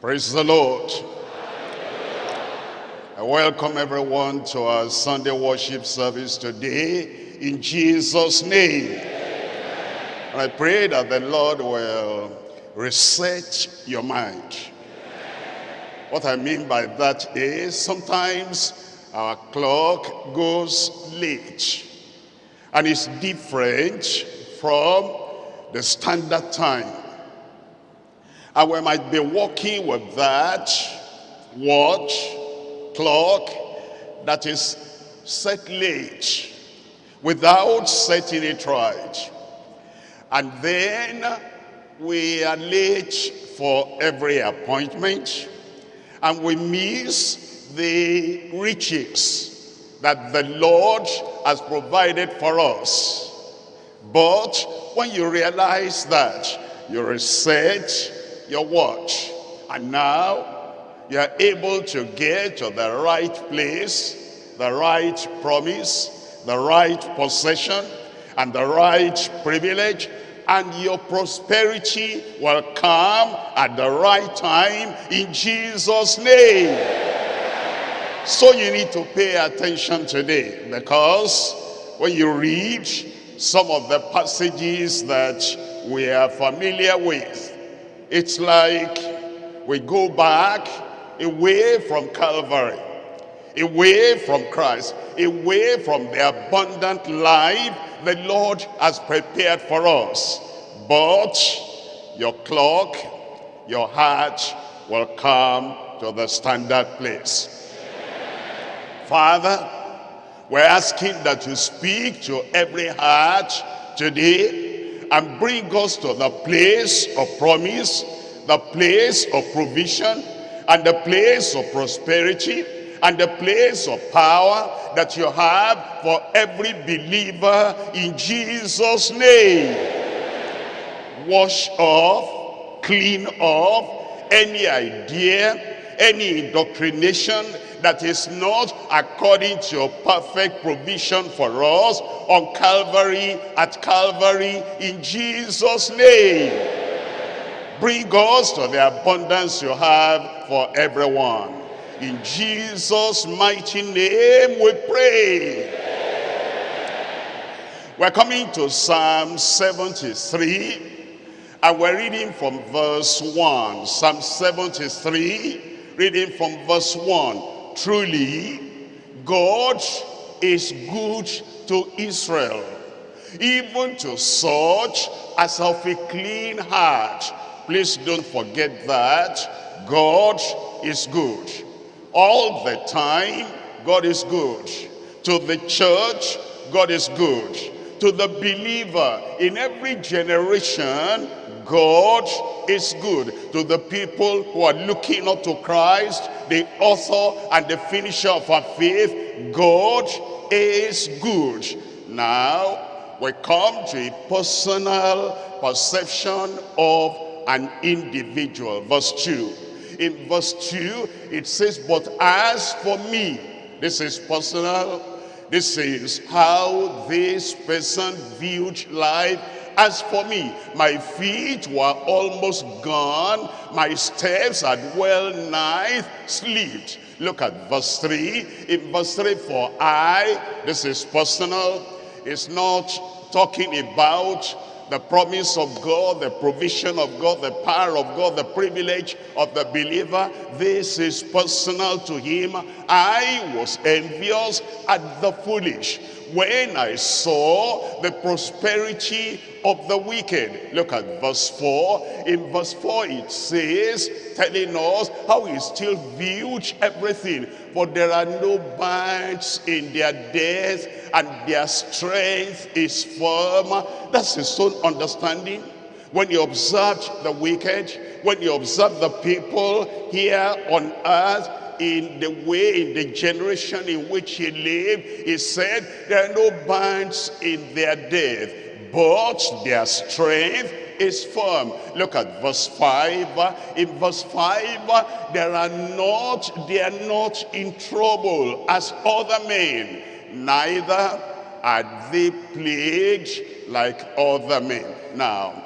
Praise the Lord. I welcome everyone to our Sunday worship service today in Jesus' name. And I pray that the Lord will reset your mind. What I mean by that is sometimes our clock goes late and it's different from the standard time. And we might be working with that watch, clock, that is set late, without setting it right. And then we are late for every appointment, and we miss the riches that the Lord has provided for us. But when you realize that you reset your watch. And now you are able to get to the right place, the right promise, the right possession, and the right privilege. And your prosperity will come at the right time in Jesus' name. So you need to pay attention today because when you read some of the passages that we are familiar with, it's like we go back away from Calvary, away from Christ, away from the abundant life the Lord has prepared for us. But your clock, your heart will come to the standard place. Father, we're asking that you speak to every heart today and bring us to the place of promise, the place of provision, and the place of prosperity, and the place of power that you have for every believer in Jesus' name. Wash off, clean off any idea, any indoctrination that is not according to your perfect provision for us on Calvary, at Calvary, in Jesus' name. Bring us to the abundance you have for everyone. In Jesus' mighty name we pray. We're coming to Psalm 73 and we're reading from verse 1. Psalm 73, reading from verse 1. Truly, God is good to Israel, even to such as of a clean heart. Please don't forget that God is good. All the time, God is good. To the church, God is good. To the believer, in every generation, God is good to the people who are looking up to Christ, the author and the finisher of our faith. God is good. Now, we come to a personal perception of an individual. Verse 2. In verse 2, it says, But as for me, this is personal, this is how this person viewed life as for me, my feet were almost gone. My steps had well nigh slipped. Look at verse 3. In verse 3, for I, this is personal, it's not talking about the promise of God, the provision of God, the power of God, the privilege of the believer. This is personal to him. I was envious at the foolish when I saw the prosperity of the wicked. Look at verse 4. In verse 4 it says, telling us how he still viewed everything. For there are no bands in their death and their strength is firm. That's his own understanding. When you observe the wicked, when you observe the people here on earth, in the way, in the generation in which he lived, he said, there are no bands in their death, but their strength is firm. Look at verse 5. In verse 5, there are not, they are not in trouble as other men, neither are they plagued like other men. Now,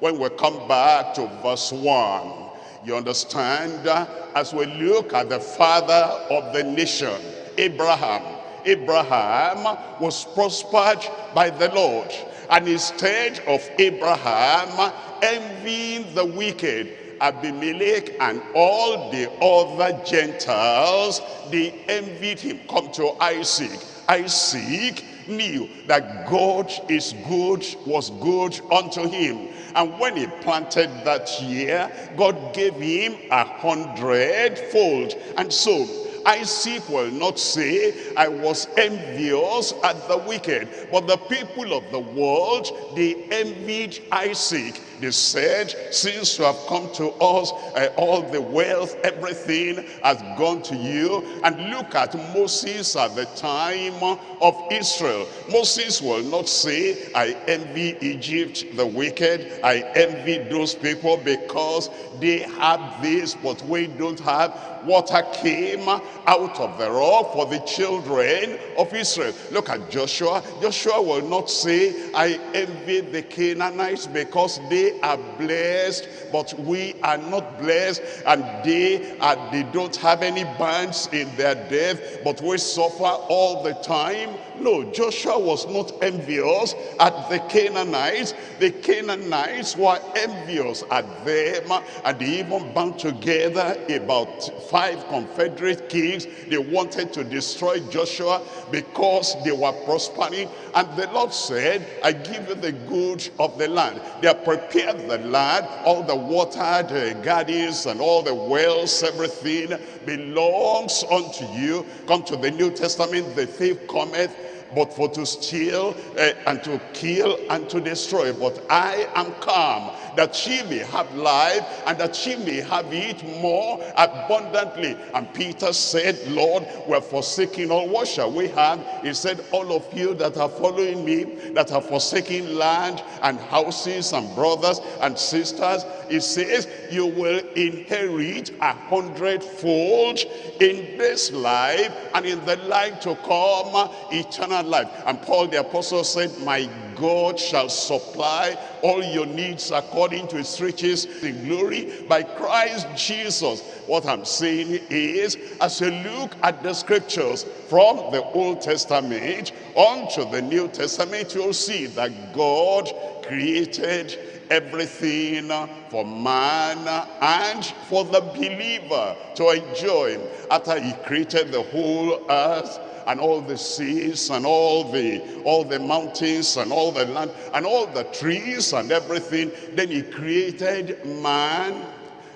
when we come back to verse 1, You understand? As we look at the father of the nation, Abraham. Abraham was prospered by the Lord. And instead of Abraham envying the wicked, Abimelech and all the other Gentiles, they envied him. Come to Isaac. Isaac knew that God is good, was good unto him. And when he planted that year, God gave him a hundredfold. And so Isaac will not say, I was envious at the wicked. But the people of the world, they envied Isaac. They said, since you have come to us, uh, all the wealth, everything has gone to you. And look at Moses at the time of Israel. Moses will not say, I envy Egypt, the wicked. I envy those people because they have this, but we don't have water came out of the rock for the children of Israel. Look at Joshua. Joshua will not say, I envy the Canaanites because they are blessed, but we are not blessed, and they are they don't have any bands in their death, but we suffer all the time. No, Joshua was not envious at the Canaanites. The Canaanites were envious at them, and they even bound together about five confederate kings. They wanted to destroy Joshua because they were prospering. And the Lord said, I give you the good of the land. They have prepared the land, all the watered uh, gardens and all the wells, everything belongs unto you. Come to the New Testament, the thief cometh but for to steal uh, and to kill and to destroy. But I am come that she may have life and that she may have it more abundantly. And Peter said, Lord, we're forsaking all. What shall we have? He said, all of you that are following me, that are forsaking land and houses and brothers and sisters, he says, you will inherit a hundredfold in this life and in the life to come, eternal life. And Paul the apostle said, my God shall supply all your needs according to his riches in glory by Christ Jesus. What I'm saying is, as you look at the scriptures from the Old Testament onto the New Testament, you'll see that God created everything for man and for the believer to enjoy after he created the whole earth and all the seas and all the all the mountains and all the land and all the trees and everything. Then he created man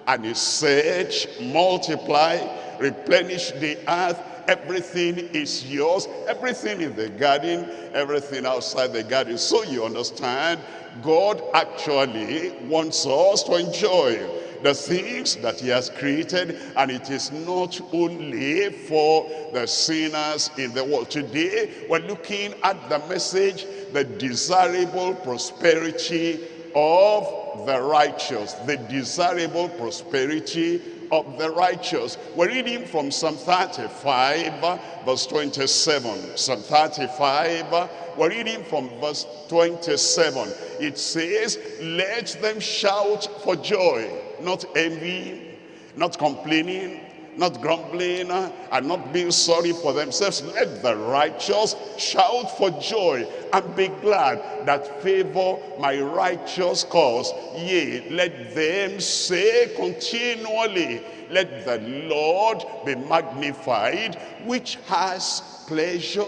and he said multiply replenish the earth. Everything is yours. Everything in the garden everything outside the garden. So you understand god actually wants us to enjoy the things that he has created and it is not only for the sinners in the world today we're looking at the message the desirable prosperity of the righteous the desirable prosperity of the righteous. We're reading from Psalm 35, verse 27. Psalm 35, we're reading from verse 27. It says, let them shout for joy, not envy, not complaining, not grumbling uh, and not being sorry for themselves. Let the righteous shout for joy and be glad that favor my righteous cause. Yea, let them say continually, let the Lord be magnified, which has pleasure,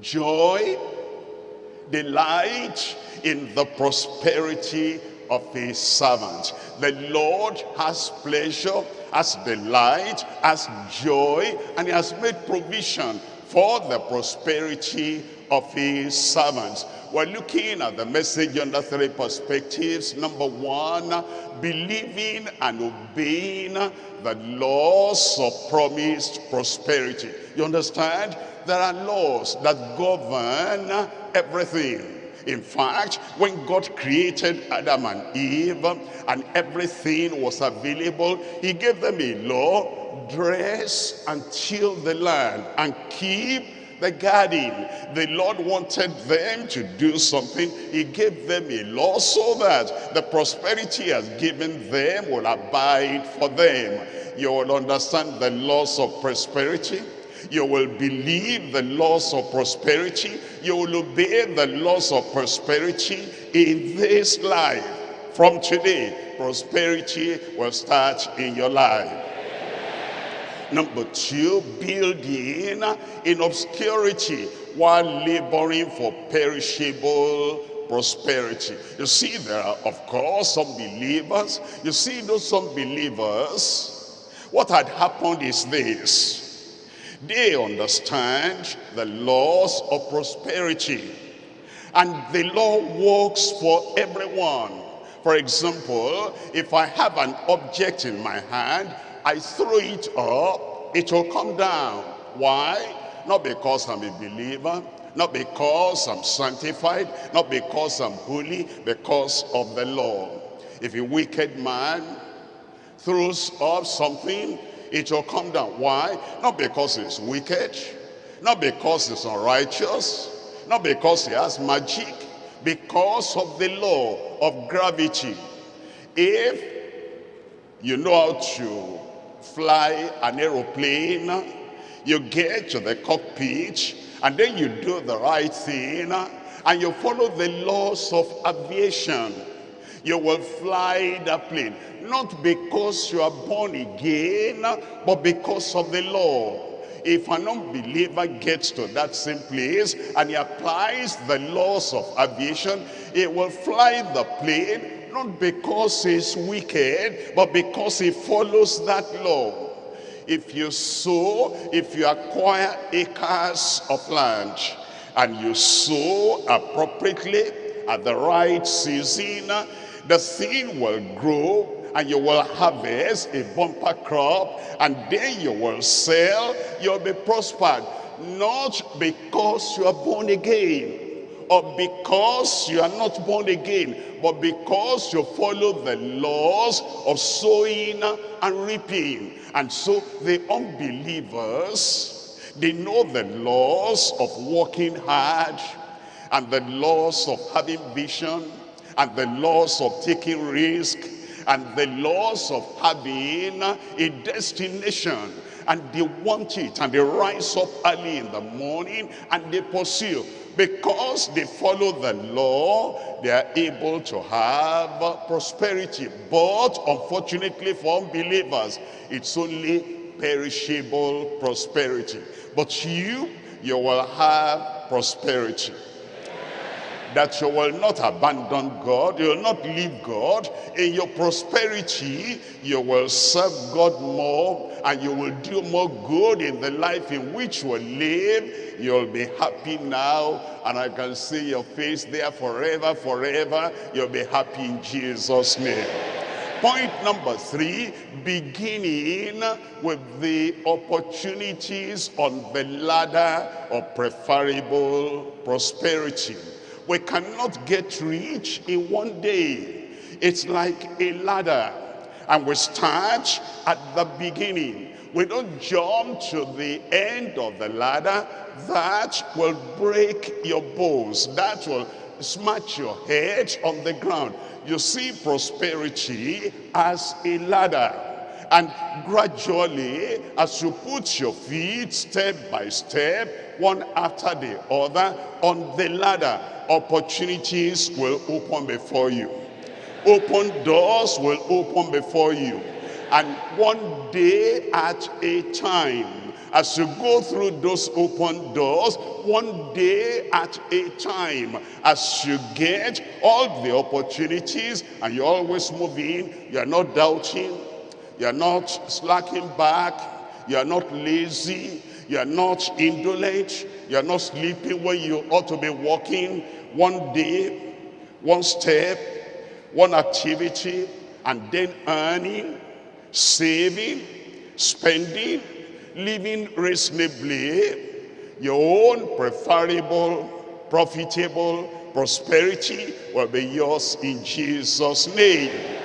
joy, delight in the prosperity of his servant. The Lord has pleasure, has delight, has joy, and he has made provision for the prosperity of his servants. We're looking at the message under three perspectives. Number one, believing and obeying the laws of promised prosperity. You understand? There are laws that govern everything. In fact, when God created Adam and Eve and everything was available, he gave them a law, dress and till the land and keep the garden. The Lord wanted them to do something. He gave them a law so that the prosperity he has given them will abide for them. You will understand the laws of prosperity. You will believe the laws of prosperity. You will obey the laws of prosperity in this life. From today, prosperity will start in your life. Number two, building in obscurity while laboring for perishable prosperity. You see, there are, of course, some believers. You see, those some believers, what had happened is this. They understand the laws of prosperity. And the law works for everyone. For example, if I have an object in my hand I throw it up, it will come down. Why? Not because I'm a believer, not because I'm sanctified, not because I'm holy, because of the law. If a wicked man throws up something, it will come down. Why? Not because he's wicked, not because he's unrighteous, not because he has magic, because of the law of gravity. If you know how to fly an aeroplane, you get to the cockpit, and then you do the right thing, and you follow the laws of aviation. You will fly the plane, not because you are born again, but because of the law. If an unbeliever gets to that same place and he applies the laws of aviation, he will fly the plane not because he's wicked, but because he follows that law. If you sow, if you acquire acres of land, and you sow appropriately at the right season, the thing will grow and you will harvest a bumper crop and then you will sell, you'll be prospered. Not because you are born again, or because you are not born again, but because you follow the laws of sowing and reaping. And so the unbelievers, they know the laws of working hard and the laws of having vision and the laws of taking risk and the laws of having a destination and they want it and they rise up early in the morning and they pursue because they follow the law, they are able to have prosperity. But unfortunately for unbelievers, it's only perishable prosperity. But you, you will have prosperity that you will not abandon God, you will not leave God. In your prosperity, you will serve God more and you will do more good in the life in which you will live. You'll be happy now and I can see your face there forever, forever. You'll be happy in Jesus' name. Point number three, beginning with the opportunities on the ladder of preferable prosperity. We cannot get rich in one day. It's like a ladder. And we start at the beginning. We don't jump to the end of the ladder. That will break your bones. That will smash your head on the ground. You see prosperity as a ladder. And gradually, as you put your feet step by step, one after the other, on the ladder, opportunities will open before you. Open doors will open before you. And one day at a time, as you go through those open doors, one day at a time, as you get all the opportunities and you're always moving, you're not doubting, you're not slacking back, you're not lazy, you're not indolent, you're not sleeping when you ought to be walking, one day, one step, one activity, and then earning, saving, spending, living reasonably, your own preferable, profitable prosperity will be yours in Jesus' name.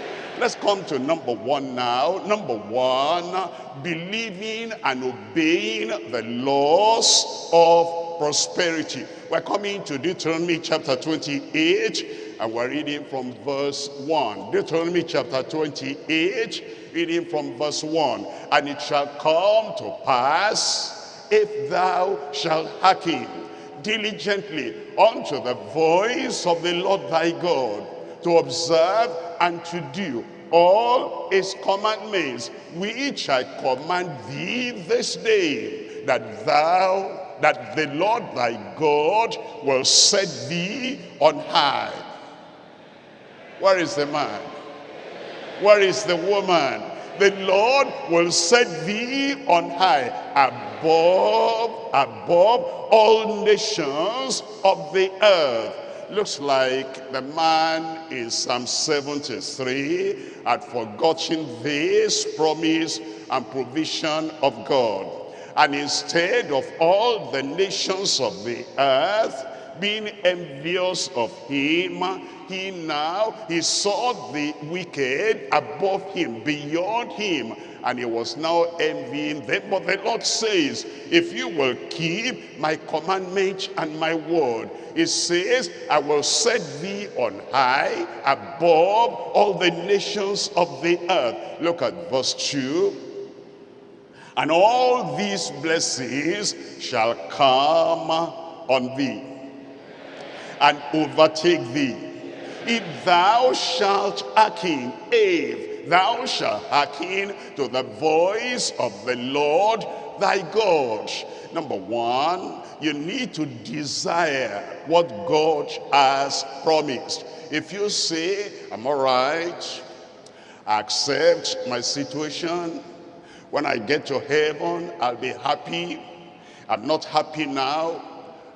Let's come to number one now. Number one, believing and obeying the laws of prosperity. We're coming to Deuteronomy chapter 28 and we're reading from verse 1. Deuteronomy chapter 28, reading from verse 1. And it shall come to pass if thou shalt hearken diligently unto the voice of the Lord thy God to observe and to do all his commandments which I command thee this day that thou that the Lord thy God will set thee on high. Where is the man? Where is the woman? The Lord will set thee on high above above all nations of the earth looks like the man in Psalm 73 had forgotten this promise and provision of God. And instead of all the nations of the earth being envious of him, he now, he saw the wicked above him, beyond him, and he was now envying them. But the Lord says, if you will keep my commandment and my word, it says, I will set thee on high above all the nations of the earth. Look at verse 2. And all these blessings shall come on thee and overtake thee. If thou shalt hearken, if thou shalt hearken to the voice of the Lord thy God. Number one, you need to desire what God has promised. If you say, I'm all right, I accept my situation, when I get to heaven, I'll be happy. I'm not happy now.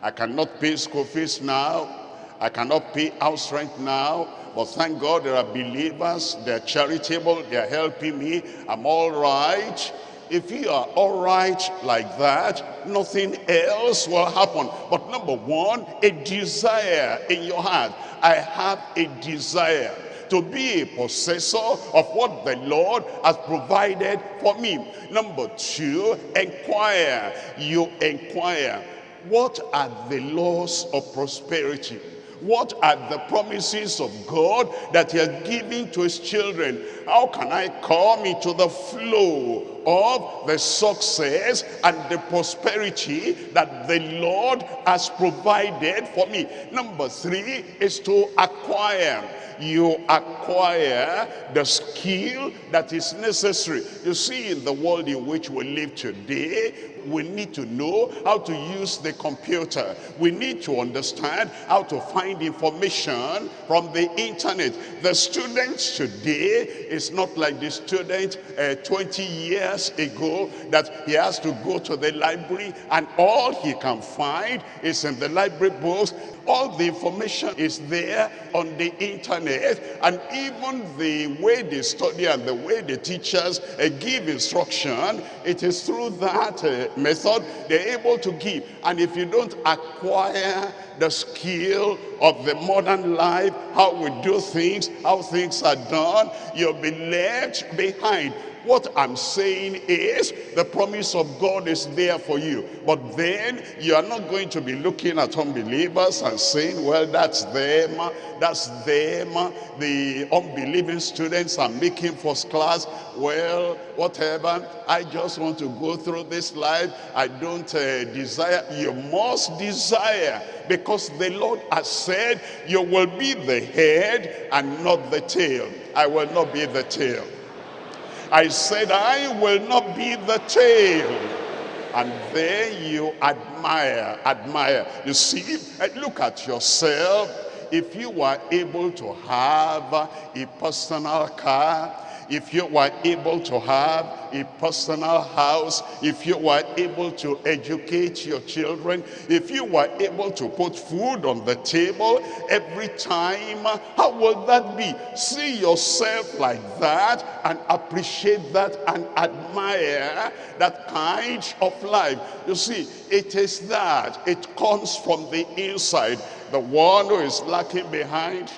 I cannot pay school fees now. I cannot pay house rent now. But thank God there are believers, they're charitable, they're helping me. I'm all right. If you are all right like that, nothing else will happen. But number one, a desire in your heart. I have a desire to be a possessor of what the Lord has provided for me. Number two, inquire. You inquire. What are the laws of prosperity? What are the promises of God that he has given to his children? How can I come into the flow of the success and the prosperity that the Lord has provided for me? Number three is to acquire you acquire the skill that is necessary. You see, in the world in which we live today, we need to know how to use the computer. We need to understand how to find information from the internet. The students today is not like the student uh, 20 years ago that he has to go to the library and all he can find is in the library books. All the information is there on the internet and even the way they study and the way the teachers uh, give instruction, it is through that uh, method they're able to give. And if you don't acquire the skill of the modern life, how we do things, how things are done, you'll be left behind. What I'm saying is the promise of God is there for you. But then you are not going to be looking at unbelievers and saying, well, that's them, that's them. The unbelieving students are making first class. Well, whatever. I just want to go through this life. I don't uh, desire. You must desire because the Lord has said you will be the head and not the tail. I will not be the tail. I said, I will not be the tail. And there you admire, admire. You see, eh, look at yourself. If you were able to have a personal car, if you were able to have a personal house, if you were able to educate your children, if you were able to put food on the table every time, how will that be? See yourself like that and appreciate that and admire that kind of life. You see, it is that. It comes from the inside. The one who is lacking behind,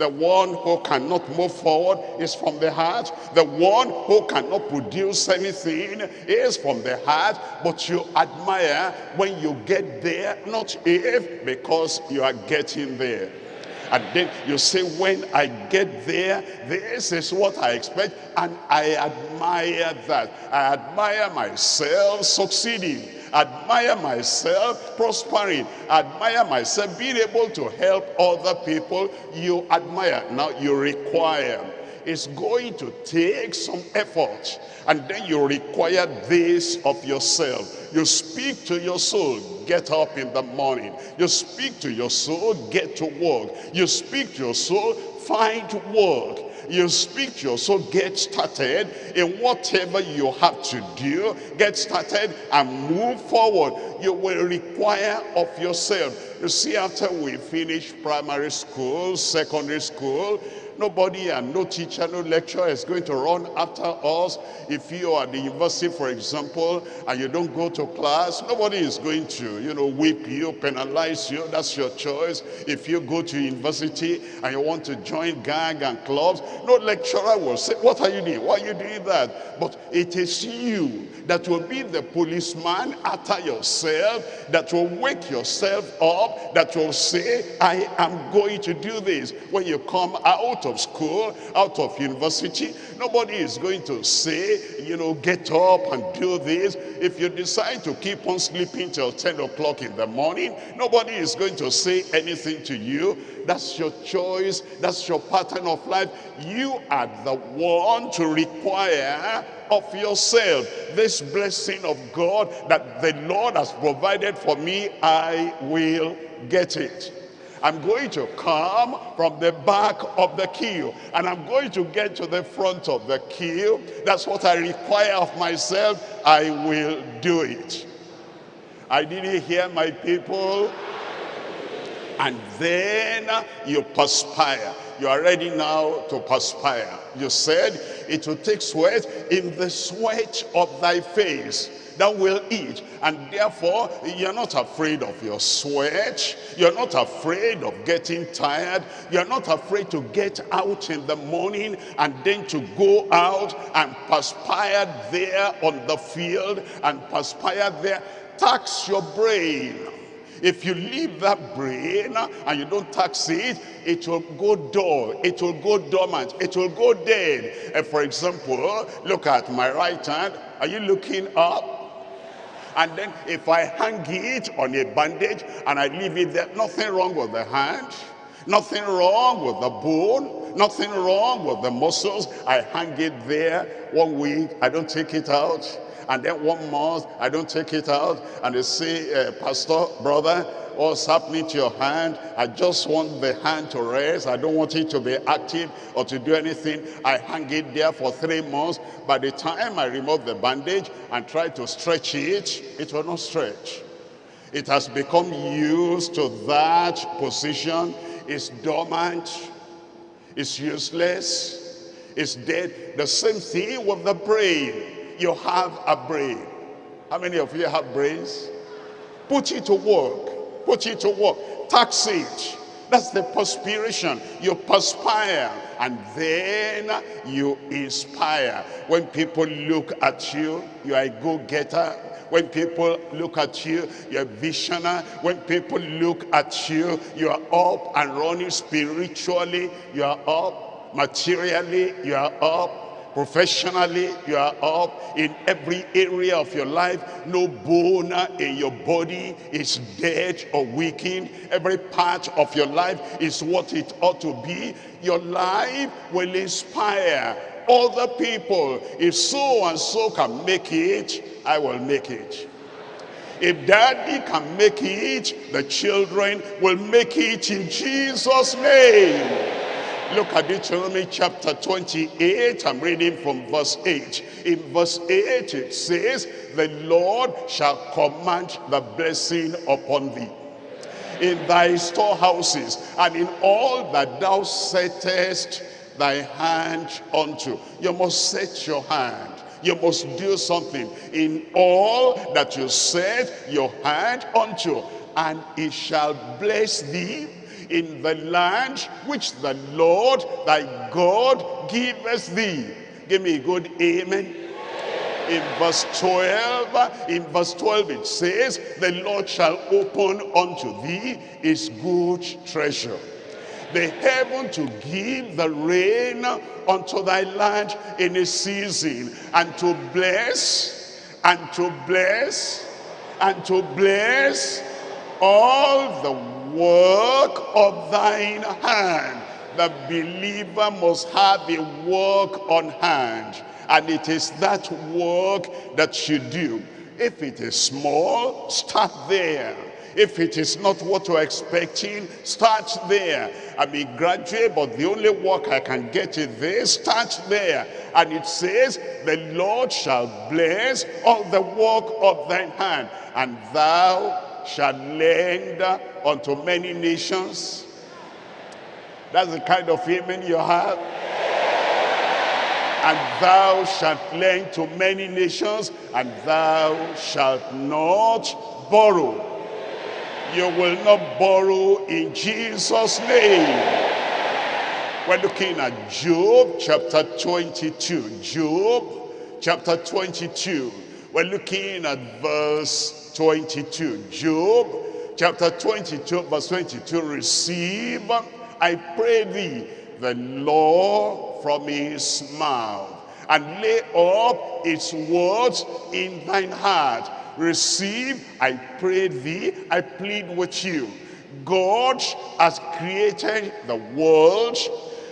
The one who cannot move forward is from the heart. The one who cannot produce anything is from the heart. But you admire when you get there, not if, because you are getting there. And then you say, when I get there, this is what I expect. And I admire that. I admire myself succeeding admire myself prospering, admire myself being able to help other people, you admire. Now you require. It's going to take some effort. And then you require this of yourself. You speak to your soul, get up in the morning. You speak to your soul, get to work. You speak to your soul, find work you speak your soul, get started in whatever you have to do. Get started and move forward. You will require of yourself. You see, after we finish primary school, secondary school, Nobody and no teacher, no lecturer is going to run after us. If you are at the university, for example, and you don't go to class, nobody is going to, you know, whip you, penalize you. That's your choice. If you go to university and you want to join gang and clubs, no lecturer will say, what are you doing? Why are you doing that? But it is you that will be the policeman after yourself, that will wake yourself up, that will say, I am going to do this. When you come out of school, out of university, nobody is going to say, you know, get up and do this. If you decide to keep on sleeping till 10 o'clock in the morning, nobody is going to say anything to you. That's your choice. That's your pattern of life. You are the one to require of yourself this blessing of God that the Lord has provided for me, I will get it. I'm going to come from the back of the queue and I'm going to get to the front of the queue. That's what I require of myself. I will do it. I didn't hear my people. And then you perspire. You are ready now to perspire. You said it will take sweat in the sweat of thy face that will eat. And therefore, you're not afraid of your sweat. You're not afraid of getting tired. You're not afraid to get out in the morning and then to go out and perspire there on the field and perspire there. Tax your brain. If you leave that brain and you don't tax it, it will go dull, it will go dormant, it will go dead. And for example, look at my right hand. Are you looking up? And then if I hang it on a bandage and I leave it there, nothing wrong with the hand, nothing wrong with the bone, nothing wrong with the muscles. I hang it there one week, I don't take it out. And then one month, I don't take it out. And they say, uh, Pastor, brother, what's happening to your hand. I just want the hand to rest. I don't want it to be active or to do anything. I hang it there for three months. By the time I remove the bandage and try to stretch it, it will not stretch. It has become used to that position. It's dormant. It's useless. It's dead. The same thing with the brain. You have a brain. How many of you have brains? Put it to work. Put it to work. Tax it. That's the perspiration. You perspire and then you inspire. When people look at you, you are a go-getter. When people look at you, you're visionary. When people look at you, you are up and running spiritually. You are up materially. You are up Professionally, you are up in every area of your life. No bone in your body is dead or weakened. Every part of your life is what it ought to be. Your life will inspire other people. If so and so can make it, I will make it. If daddy can make it, the children will make it in Jesus' name. Look at Deuteronomy chapter 28. I'm reading from verse 8. In verse 8 it says, The Lord shall command the blessing upon thee in thy storehouses and in all that thou settest thy hand unto. You must set your hand. You must do something in all that you set your hand unto. And it shall bless thee in the land which the Lord thy God giveth thee. Give me a good amen. In verse 12, in verse 12 it says, the Lord shall open unto thee his good treasure the heaven to give the rain unto thy land in a season, and to bless, and to bless, and to bless all the work of thine hand. The believer must have a work on hand. And it is that work that you do. If it is small, start there. If it is not what you're expecting, start there. I may graduate, but the only work I can get is this, start there. And it says, the Lord shall bless all the work of thine hand, and thou shalt lend unto many nations. That's the kind of amen you have. And thou shalt lend to many nations, and thou shalt not borrow you will not borrow in Jesus name. We're looking at Job chapter 22 Job chapter 22 we're looking at verse 22 Job chapter 22 verse 22 receive I pray thee the law from his mouth and lay up its words in thine heart receive, I pray thee, I plead with you. God has created the world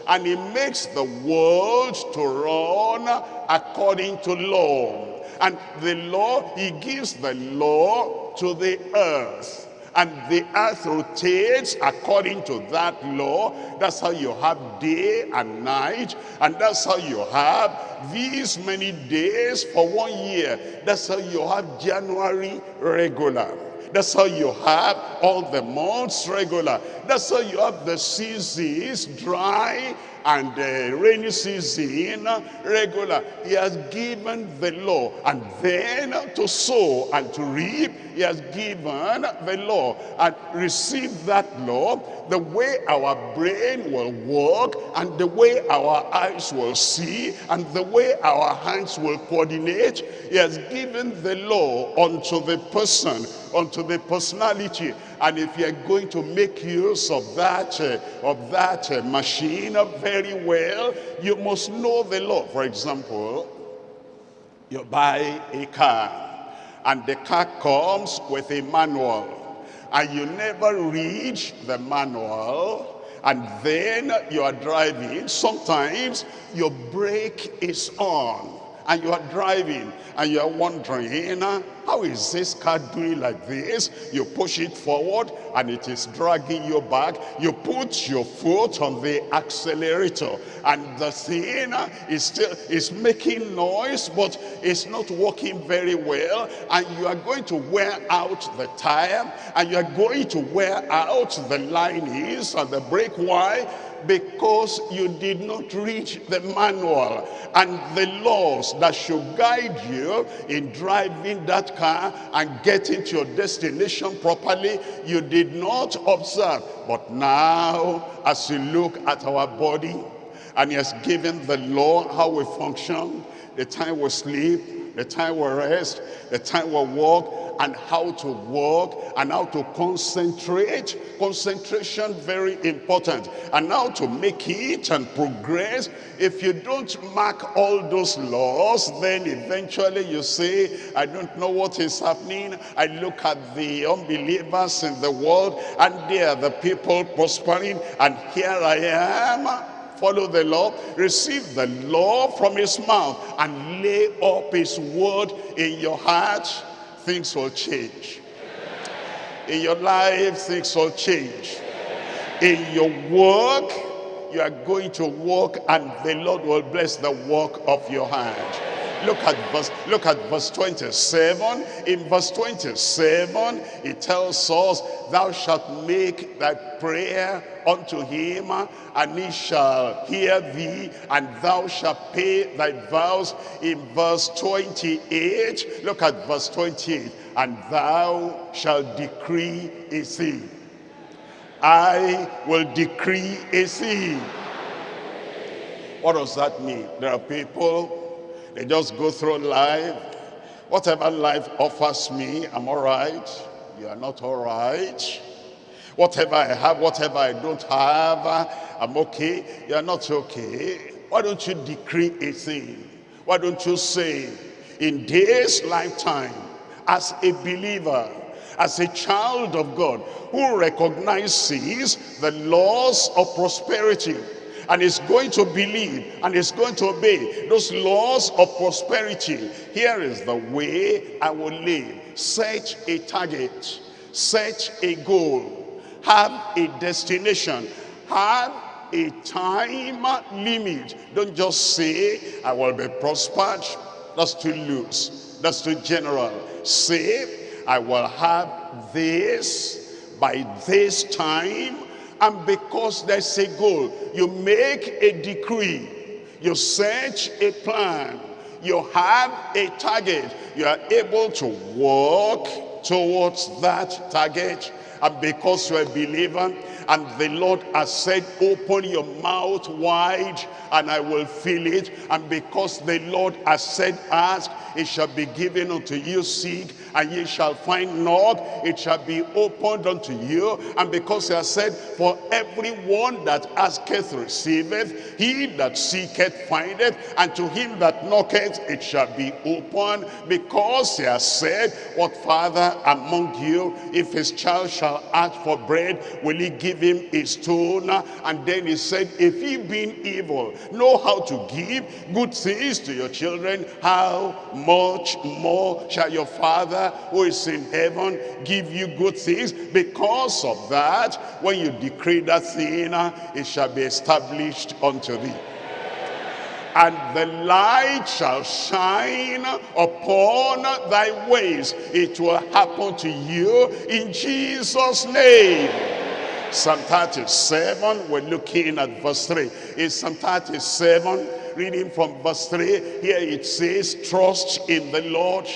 and he makes the world to run according to law. And the law, he gives the law to the earth. And the earth rotates according to that law. That's how you have day and night. And that's how you have these many days for one year. That's how you have January regular. That's how you have all the months regular. That's how you have the seasons dry and the rainy season regular. He has given the law. And then to sow and to reap, he has given the law. And receive that law, the way our brain will work, and the way our eyes will see, and the way our hands will coordinate. He has given the law unto the person, unto the personality. And if you're going to make use of that, uh, of that uh, machine very well, you must know the law. For example, you buy a car and the car comes with a manual and you never read the manual and then you are driving sometimes your brake is on and you are driving and you are wondering, how is this car doing like this? You push it forward and it is dragging you back. You put your foot on the accelerator and the thing uh, is still is making noise, but it's not working very well. And you are going to wear out the tire and you are going to wear out the linings and the brake. Why? Because you did not read the manual and the laws that should guide you in driving that car and getting to your destination properly you did not observe. But now as you look at our body and he has given the law how we function the time we sleep the time we rest the time we walk and how to work and how to concentrate. Concentration very important. And how to make it and progress. If you don't mark all those laws, then eventually you say, I don't know what is happening. I look at the unbelievers in the world and they are the people prospering and here I am follow the law, receive the law from his mouth, and lay up his word in your heart things will change. In your life, things will change. In your work, you are going to work and the Lord will bless the work of your hand. Look at verse, look at verse 27. In verse 27, it tells us, Thou shalt make thy prayer unto him, and he shall hear thee, and thou shalt pay thy vows. In verse 28, look at verse 28. And thou shalt decree a thing I will decree a thing. What does that mean? There are people, they just go through life. Whatever life offers me, I'm all right. You are not all right. Whatever I have, whatever I don't have, I'm okay. You are not okay. Why don't you decree a thing? Why don't you say, in this lifetime, as a believer, as a child of God, who recognizes the laws of prosperity, and is going to believe and is going to obey those laws of prosperity. Here is the way I will live. Set a target, set a goal, have a destination, have a time limit. Don't just say, I will be prospered. That's too loose. That's too general. Say, I will have this by this time and because there's a goal, you make a decree, you set a plan, you have a target, you are able to walk towards that target. And because you're a believer, and the Lord has said, open your mouth wide and I will fill it. And because the Lord has said, ask, it shall be given unto you, seek, and ye shall find, knock, it shall be opened unto you. And because he has said, for everyone that asketh receiveth, he that seeketh findeth, and to him that knocketh it shall be opened. Because he has said, what father among you, if his child shall ask for bread, will he give him a stone? And then he said, if he being evil, know how to give good things to your children, how much more shall your father who is in heaven give you good things? Because of that, when you decree that thing, it shall be established unto thee and the light shall shine upon thy ways. It will happen to you in Jesus' name. Psalm 37, we're looking at verse 3. In Psalm 37, reading from verse 3, here it says, trust in the Lord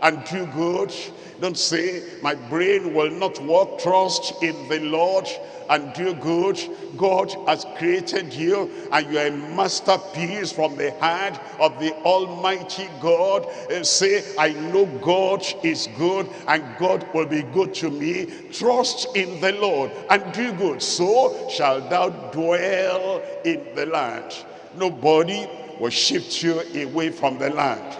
and do good. Don't say, my brain will not work. Trust in the Lord and do good. God has created you and you are a masterpiece from the hand of the Almighty God. And say, I know God is good and God will be good to me. Trust in the Lord and do good. So shall thou dwell in the land. Nobody will shift you away from the land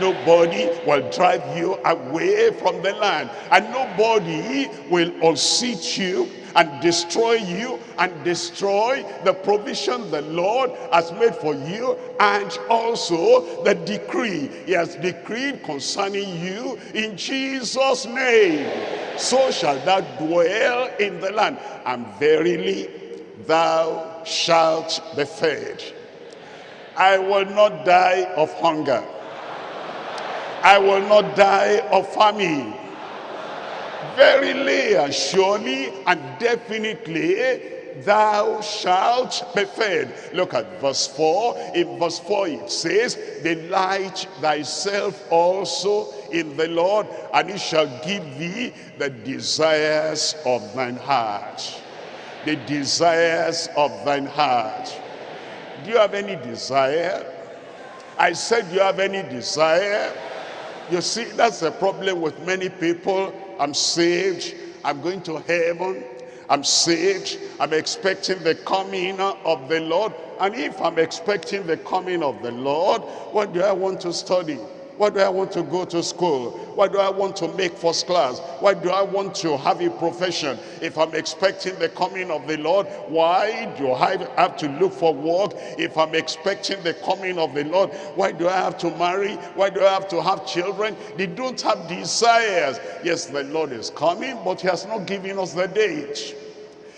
nobody will drive you away from the land. And nobody will unseat you and destroy you and destroy the provision the Lord has made for you. And also the decree he has decreed concerning you in Jesus name. So shall thou dwell in the land. And verily thou shalt be fed. I will not die of hunger I will not die of famine. Verily and surely and definitely thou shalt be fed. Look at verse 4. In verse 4 it says, Delight thyself also in the Lord, and he shall give thee the desires of thine heart. The desires of thine heart. Do you have any desire? I said, do you have any desire? You see, that's the problem with many people. I'm saved. I'm going to heaven. I'm saved. I'm expecting the coming of the Lord. And if I'm expecting the coming of the Lord, what do I want to study? Why do I want to go to school? Why do I want to make first class? Why do I want to have a profession? If I'm expecting the coming of the Lord, why do I have to look for work? If I'm expecting the coming of the Lord, why do I have to marry? Why do I have to have children? They don't have desires. Yes, the Lord is coming, but he has not given us the date.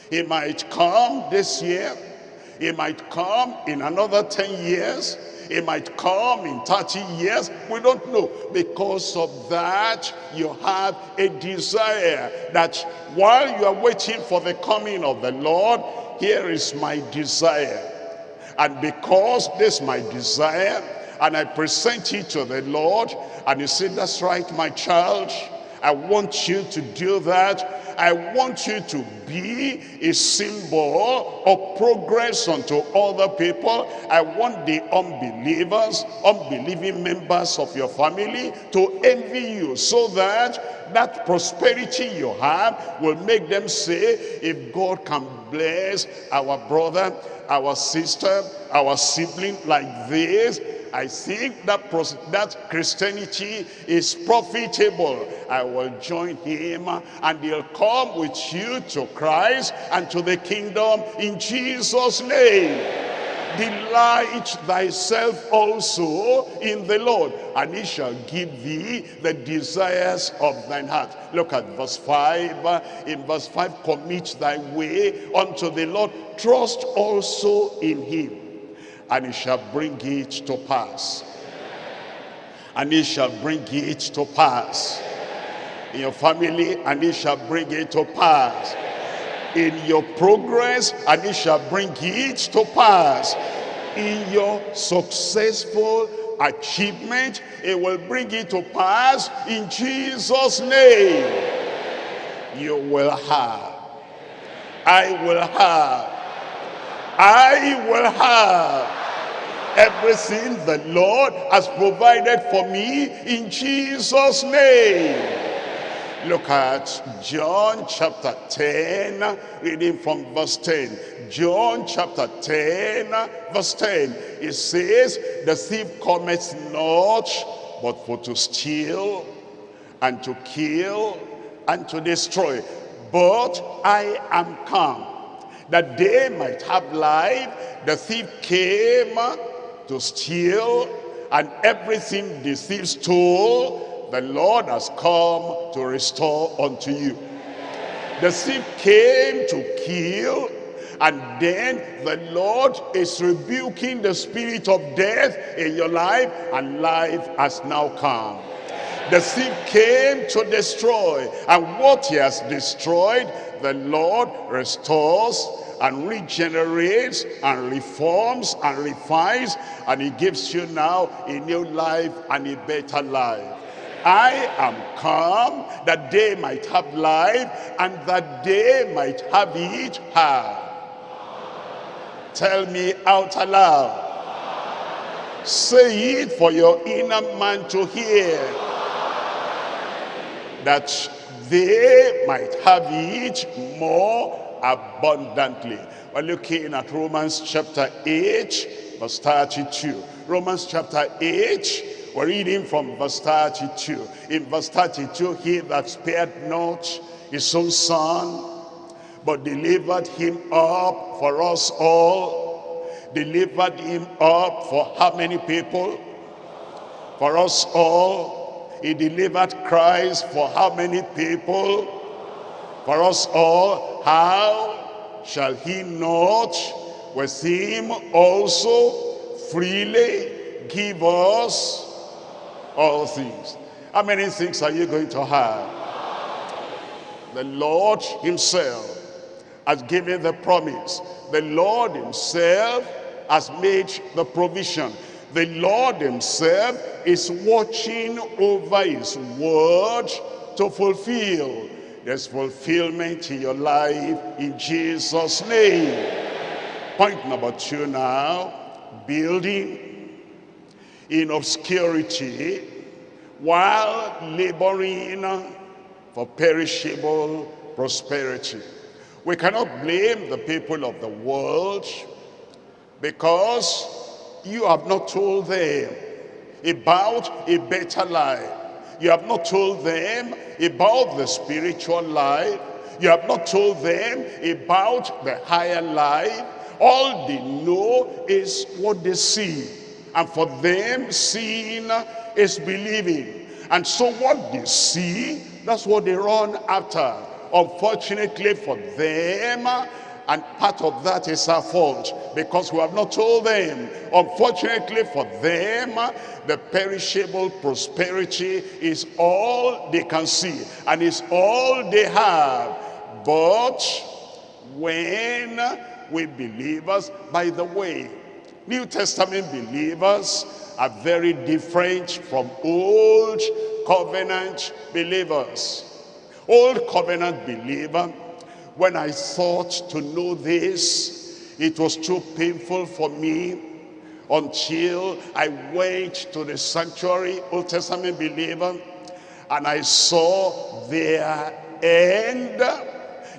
He might come this year. He might come in another 10 years. It might come in 30 years. We don't know. Because of that, you have a desire that while you are waiting for the coming of the Lord, here is my desire. And because this my desire, and I present it to the Lord, and he said, that's right, my child, I want you to do that. I want you to be a symbol of progress unto other people. I want the unbelievers, unbelieving members of your family to envy you so that that prosperity you have will make them say, if God can bless our brother, our sister, our sibling like this, I think that, that Christianity is profitable. I will join him and he'll come with you to Christ and to the kingdom in Jesus' name. Delight thyself also in the Lord, and he shall give thee the desires of thine heart. Look at verse 5. In verse 5, commit thy way unto the Lord. Trust also in him and he shall bring it to pass. And he shall bring it to pass. In your family, and he shall bring it to pass. In your progress, and he shall bring it to pass. In your successful achievement, it will bring it to pass in Jesus' name. You will have. I will have. I will have everything the Lord has provided for me in Jesus name. Look at John chapter 10 reading from verse 10 John chapter 10 verse 10 it says the thief cometh not but for to steal and to kill and to destroy. But I am come that they might have life. The thief came to steal and everything the thief stole, the Lord has come to restore unto you. The thief came to kill and then the Lord is rebuking the spirit of death in your life and life has now come. The thief came to destroy and what he has destroyed, the Lord restores and regenerates and reforms and refines and he gives you now a new life and a better life. I am come that they might have life and that they might have it hard. Tell me out aloud. Say it for your inner man to hear. That they might have it more abundantly. We're looking at Romans chapter 8, verse 32. Romans chapter 8, we're reading from verse 32. In verse 32, he that spared not his own son, but delivered him up for us all, delivered him up for how many people? For us all. He delivered Christ for how many people? for us all, how shall he not with him also freely give us all things? How many things are you going to have? The Lord himself has given the promise. The Lord himself has made the provision. The Lord himself is watching over his word to fulfill there's fulfillment in your life in Jesus' name. Point number two now, building in obscurity while laboring for perishable prosperity. We cannot blame the people of the world because you have not told them about a better life. You have not told them about the spiritual life. You have not told them about the higher life. All they know is what they see. And for them, seeing is believing. And so what they see, that's what they run after. Unfortunately for them, and part of that is our fault because we have not told them. Unfortunately for them, the perishable prosperity is all they can see and is all they have. But when we believers, by the way, New Testament believers are very different from old covenant believers. Old covenant believer, when I thought to know this, it was too painful for me until I went to the sanctuary, Old Testament believer, and I saw their end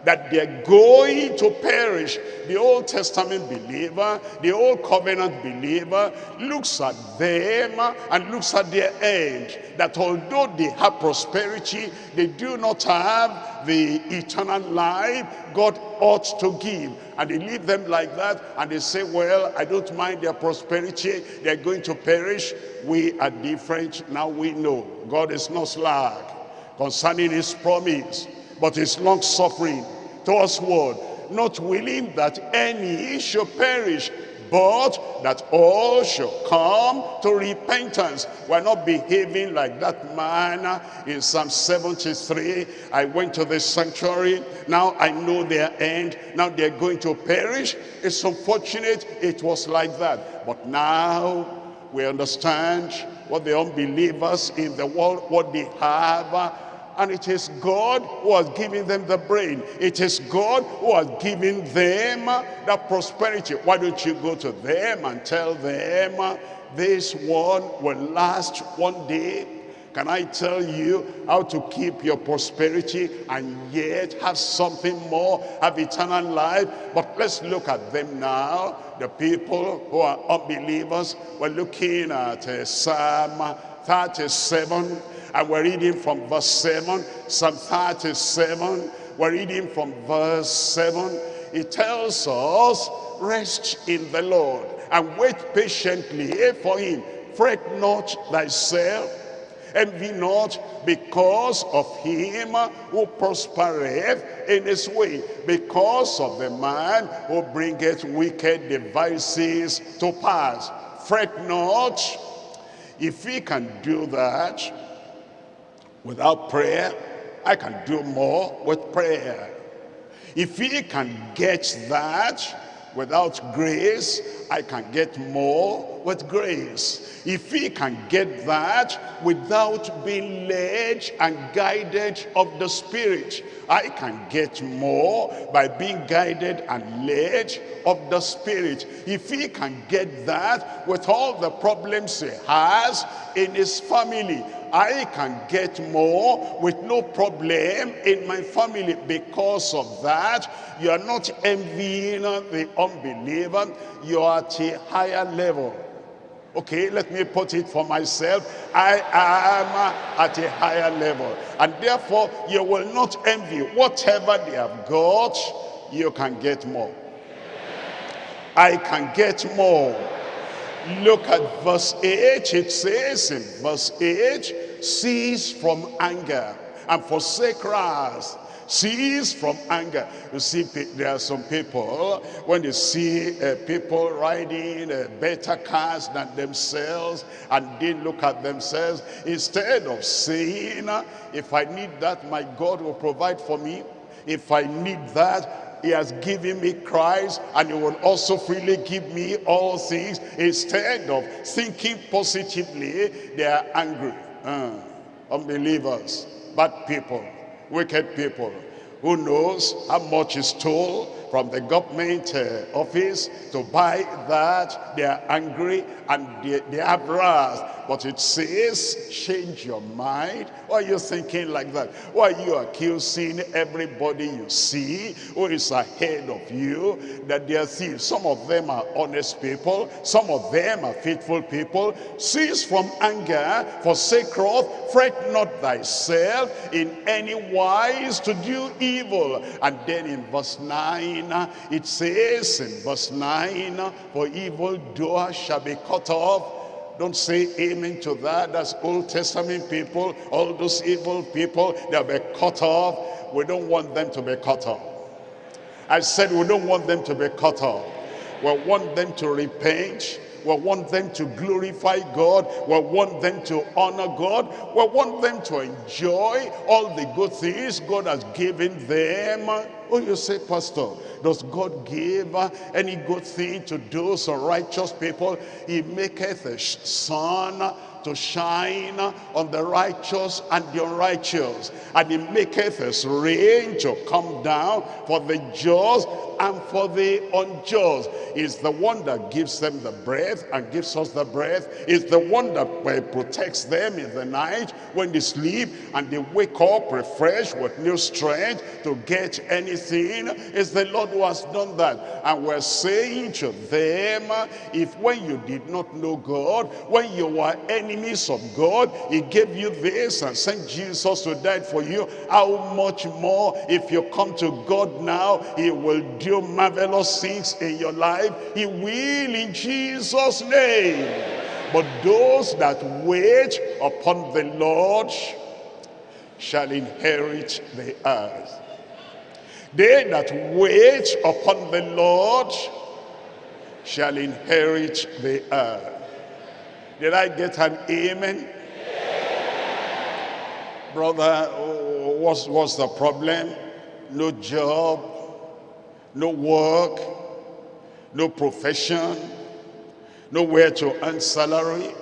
that they're going to perish. The Old Testament believer, the Old Covenant believer looks at them and looks at their end. That although they have prosperity, they do not have the eternal life God ought to give. And they leave them like that and they say, well, I don't mind their prosperity. They're going to perish. We are different. Now we know God is not slack concerning his promise but is long suffering towards what? Not willing that any should perish, but that all should come to repentance. We're not behaving like that man in Psalm 73. I went to the sanctuary, now I know their end, now they're going to perish. It's unfortunate it was like that. But now we understand what the unbelievers in the world, what they have, and it is God who has given them the brain. It is God who has given them that prosperity. Why don't you go to them and tell them this one will last one day? Can I tell you how to keep your prosperity and yet have something more, have eternal life? But let's look at them now. The people who are unbelievers, we're looking at uh, Psalm 37 and we're reading from verse 7, Psalm 37. We're reading from verse 7. It tells us, rest in the Lord and wait patiently for him. Fret not thyself, envy not because of him who prospereth in his way, because of the man who bringeth wicked devices to pass. Fret not. If he can do that, Without prayer, I can do more with prayer. If he can get that without grace, I can get more with grace. If he can get that without being led and guided of the Spirit, I can get more by being guided and led of the Spirit. If he can get that with all the problems he has in his family, I can get more with no problem in my family. Because of that, you are not envying the unbeliever. You are at a higher level. Okay, let me put it for myself. I am at a higher level. And therefore, you will not envy. Whatever they have got, you can get more. I can get more. Look at verse 8. It says in verse 8, cease from anger and forsake wrath. Cease from anger. You see, there are some people, when they see uh, people riding uh, better cars than themselves, and they look at themselves, instead of saying, if I need that, my God will provide for me. If I need that, he has given me Christ and he will also freely give me all things. Instead of thinking positively, they are angry. Uh, unbelievers, bad people, wicked people. Who knows how much is stole from the government uh, office to buy that. They are angry and they, they have wrath. But it says, change your mind. Why are you thinking like that? Why are you accusing everybody you see who is ahead of you that they are thieves? Some of them are honest people. Some of them are faithful people. Cease from anger, forsake wrath, fret not thyself in any wise to do evil. And then in verse 9, 9, it says in verse 9, for evil doer shall be cut off. Don't say amen to that. That's Old Testament people. All those evil people, they'll be cut off. We don't want them to be cut off. I said we don't want them to be cut off. We want them to repent we want them to glorify God. We want them to honor God. We want them to enjoy all the good things God has given them. Oh, you say, Pastor, does God give any good thing to those righteous people? He maketh a sun to shine on the righteous and the unrighteous. And he maketh his rain to come down for the just and for the unjust. Is the one that gives them the breath and gives us the breath. Is the one that uh, protects them in the night when they sleep and they wake up refreshed with new strength to get anything. Is the Lord who has done that. And we're saying to them, if when you did not know God, when you were enemies of God, he gave you this and sent Jesus to die for you, how much more if you come to God now, he will do marvelous things in your life. He will in Jesus' name. But those that wait upon the Lord shall inherit the earth. They that wait upon the Lord shall inherit the earth. Did I get an amen? Brother, what's, what's the problem? No job, no work, no profession, nowhere to earn salary,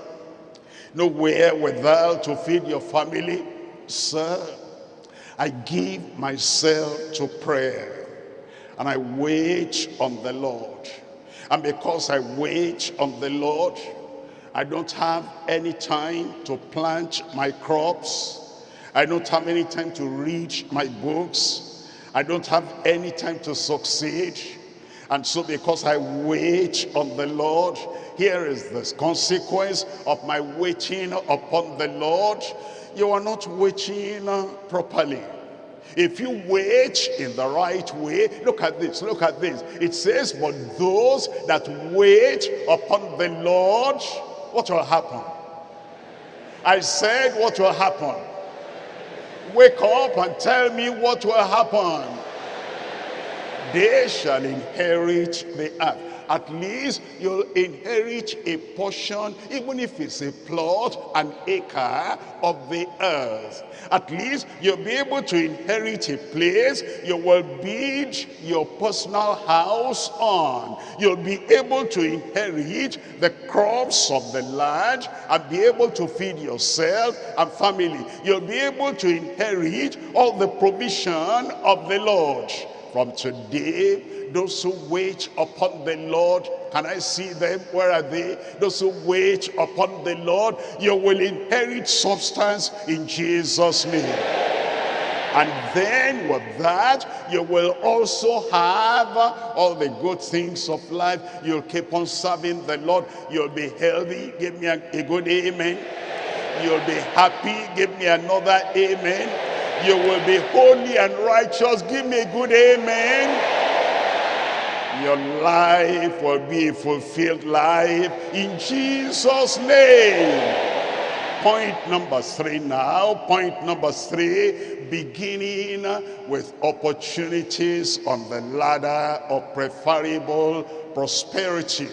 nowhere withal to feed your family. Sir, I give myself to prayer and I wait on the Lord. And because I wait on the Lord, I don't have any time to plant my crops. I don't have any time to read my books. I don't have any time to succeed. And so because I wait on the Lord, here is the consequence of my waiting upon the Lord. You are not waiting uh, properly. If you wait in the right way, look at this, look at this. It says, but those that wait upon the Lord what will happen? I said, what will happen? Wake up and tell me what will happen. They shall inherit the earth at least you'll inherit a portion, even if it's a plot, an acre of the earth. At least you'll be able to inherit a place you will build your personal house on. You'll be able to inherit the crops of the land and be able to feed yourself and family. You'll be able to inherit all the provision of the Lord. From today, those who wait upon the Lord, can I see them? Where are they? Those who wait upon the Lord, you will inherit substance in Jesus' name. And then with that, you will also have all the good things of life. You'll keep on serving the Lord. You'll be healthy. Give me a, good amen. You'll be happy. Give me another amen. You will be holy and righteous. Give me a good amen. Your life will be a fulfilled life. In Jesus name. Point number three now. Point number three. Beginning with opportunities on the ladder of preferable prosperity.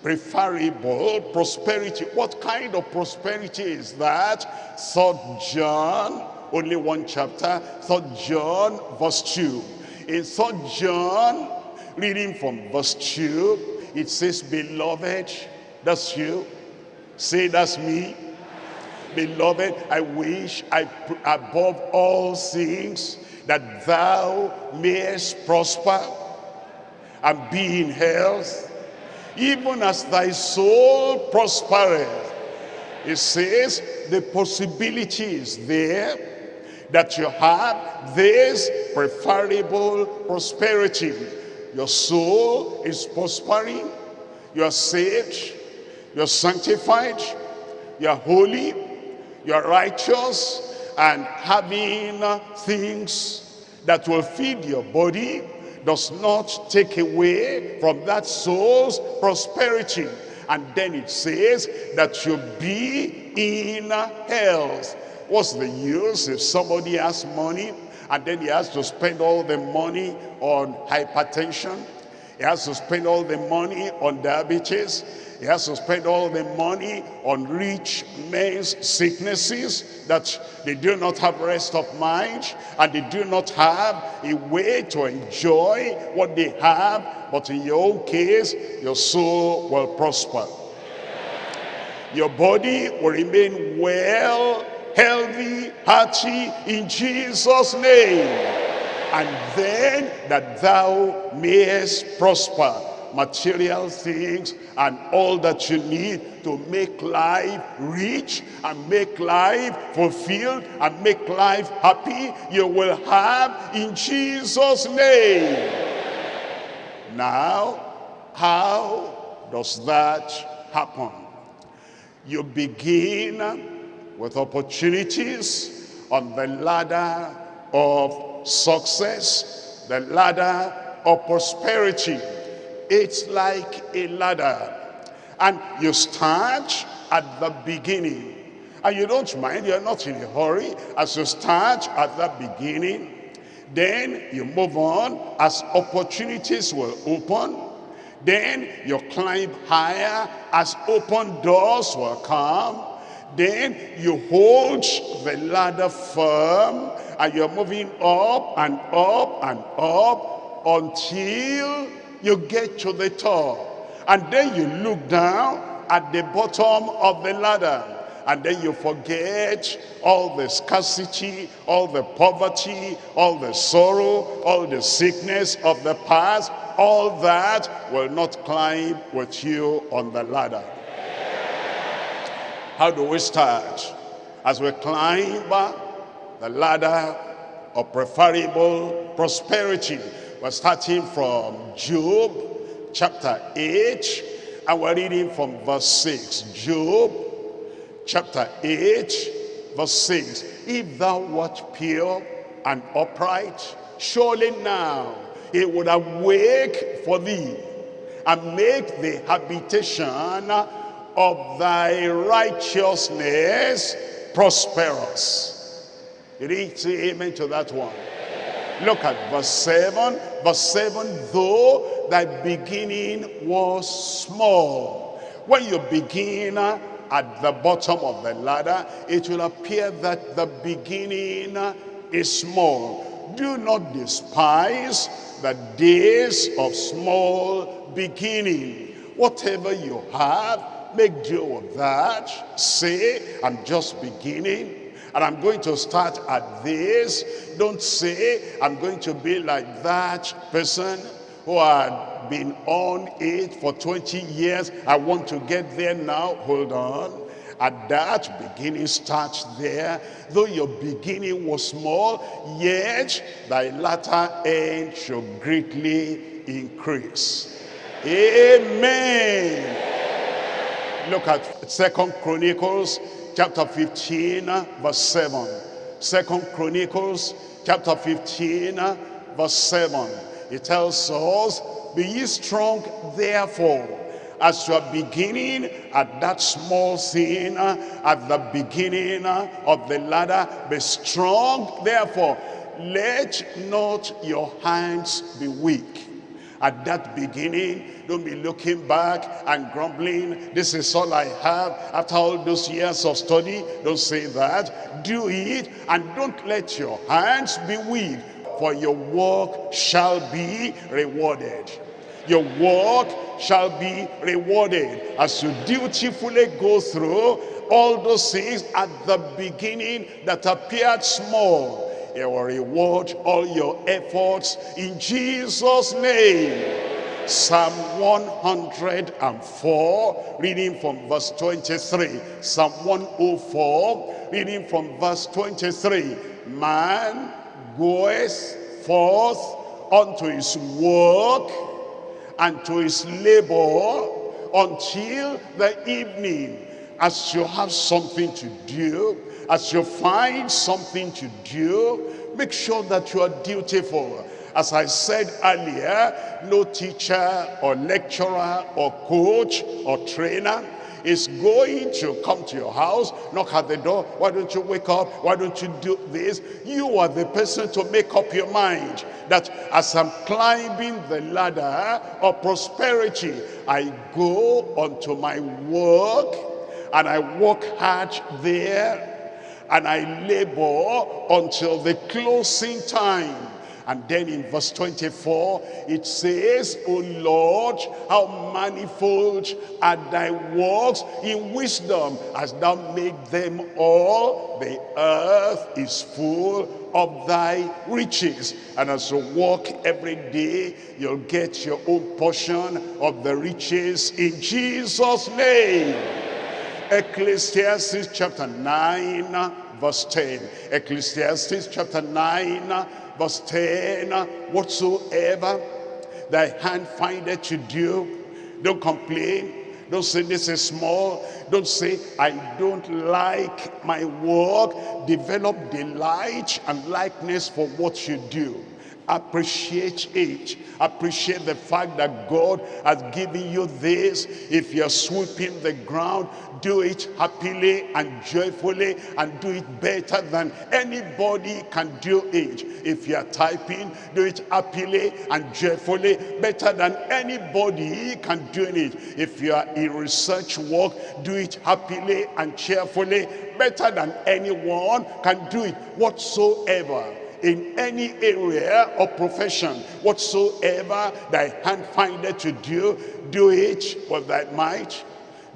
Preferable prosperity. What kind of prosperity is that? Third john only one chapter third john verse 2 in third john Reading from verse 2, it says, Beloved, that's you. Say, that's me. Beloved, I wish I above all things that thou mayest prosper and be in health, even as thy soul prospereth. It says the possibility is there that you have this preferable prosperity your soul is prospering. You are saved. You are sanctified. You are holy. You are righteous. And having things that will feed your body does not take away from that soul's prosperity. And then it says that you be in health. What's the use if somebody has money and then he has to spend all the money on hypertension. He has to spend all the money on diabetes. He has to spend all the money on rich men's sicknesses that they do not have rest of mind and they do not have a way to enjoy what they have. But in your own case, your soul will prosper. Your body will remain well, healthy, hearty in Jesus' name. And then that thou mayest prosper material things and all that you need to make life rich and make life fulfilled and make life happy you will have in Jesus name now how does that happen you begin with opportunities on the ladder of success the ladder of prosperity it's like a ladder. And you start at the beginning. And you don't mind, you're not in a hurry. As you start at the beginning, then you move on as opportunities will open. Then you climb higher as open doors will come. Then you hold the ladder firm and you're moving up and up and up until you get to the top. And then you look down at the bottom of the ladder. And then you forget all the scarcity, all the poverty, all the sorrow, all the sickness of the past. All that will not climb with you on the ladder. How do we start? As we climb the ladder of preferable prosperity we're starting from Job chapter 8 and we're reading from verse 6. Job chapter 8 verse 6. If thou wert pure and upright, surely now it would awake for thee and make the habitation of thy righteousness prosperous. Need to amen to that one. Look at verse 7. Verse 7, though thy beginning was small. When you begin at the bottom of the ladder, it will appear that the beginning is small. Do not despise the days of small beginning. Whatever you have, make do with that. Say, I'm just beginning and I'm going to start at this. Don't say, I'm going to be like that person who had been on it for 20 years. I want to get there now. Hold on. At that beginning starts there. Though your beginning was small, yet thy latter end shall greatly increase. Amen. Look at Second Chronicles chapter 15 verse 7 second chronicles chapter 15 verse 7 it tells us be ye strong therefore as you are beginning at that small thing at the beginning of the ladder. Be strong therefore let not your hands be weak at that beginning. Don't be looking back and grumbling. This is all I have after all those years of study. Don't say that. Do it and don't let your hands be weak for your work shall be rewarded. Your work shall be rewarded as you dutifully go through all those things at the beginning that appeared small he will reward all your efforts in Jesus' name. Psalm 104, reading from verse 23. Psalm 104, reading from verse 23. Man goeth forth unto his work and to his labor until the evening. As you have something to do, as you find something to do, make sure that you are dutiful. As I said earlier, no teacher or lecturer or coach or trainer is going to come to your house, knock at the door. Why don't you wake up? Why don't you do this? You are the person to make up your mind that as I'm climbing the ladder of prosperity, I go onto my work and I work hard there and I labor until the closing time. And then in verse 24, it says, O Lord, how manifold are thy works in wisdom, as thou made them all. The earth is full of thy riches. And as you walk every day, you'll get your own portion of the riches in Jesus' name. Ecclesiastes chapter 9, verse 10. Ecclesiastes chapter 9, verse 10. Whatsoever thy hand findeth to do, don't complain. Don't say this is small. Don't say I don't like my work. Develop delight and likeness for what you do appreciate it. Appreciate the fact that god has given you this. If you're sweeping the ground do it happily and joyfully and do it better than anybody can do it. If you're typing do it happily and joyfully better than anybody can do it. If you are in research work do it happily and cheerfully better than anyone can do it whatsoever in any area or profession whatsoever thy hand findeth to do do it with thy might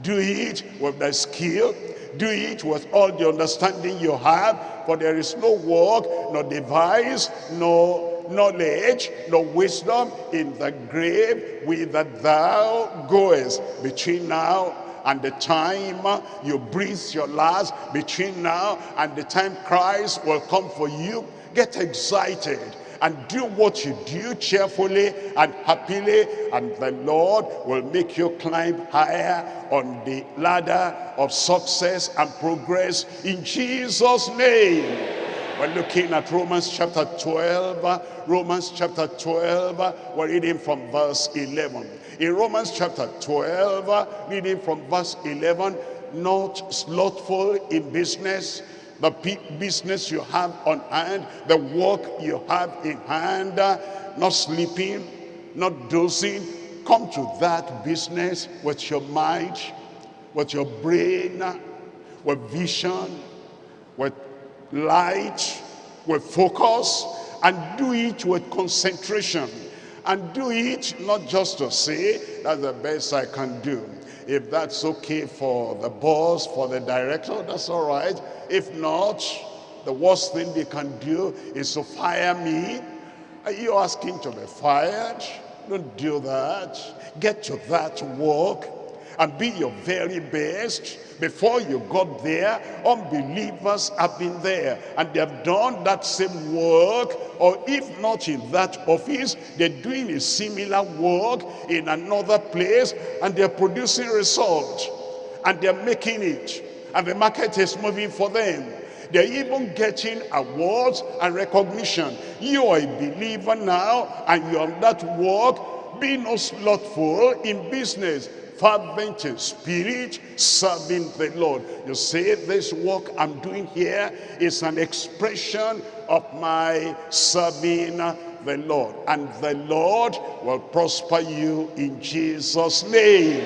do it with thy skill do it with all the understanding you have for there is no work nor device nor knowledge nor wisdom in the grave whither thou goest. Between now and the time you breathe your last between now and the time Christ will come for you get excited and do what you do cheerfully and happily and the Lord will make you climb higher on the ladder of success and progress in Jesus name. We're looking at Romans chapter 12 Romans chapter 12 we're reading from verse 11 in Romans chapter 12 reading from verse 11 not slothful in business the business you have on hand, the work you have in hand, not sleeping, not dozing. Come to that business with your mind, with your brain, with vision, with light, with focus, and do it with concentration. And do it not just to say, that's the best I can do. If that's okay for the boss, for the director, that's all right. If not, the worst thing they can do is to fire me. Are you asking to be fired? Don't do that. Get to that work and be your very best. Before you got there, unbelievers have been there and they have done that same work or if not in that office, they're doing a similar work in another place and they're producing results and they're making it and the market is moving for them. They're even getting awards and recognition. You are a believer now and you're on that work. Be no slothful in business fervent in spirit, serving the Lord. You say, this work I'm doing here is an expression of my serving the Lord. And the Lord will prosper you in Jesus' name.